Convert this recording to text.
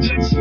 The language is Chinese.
请起。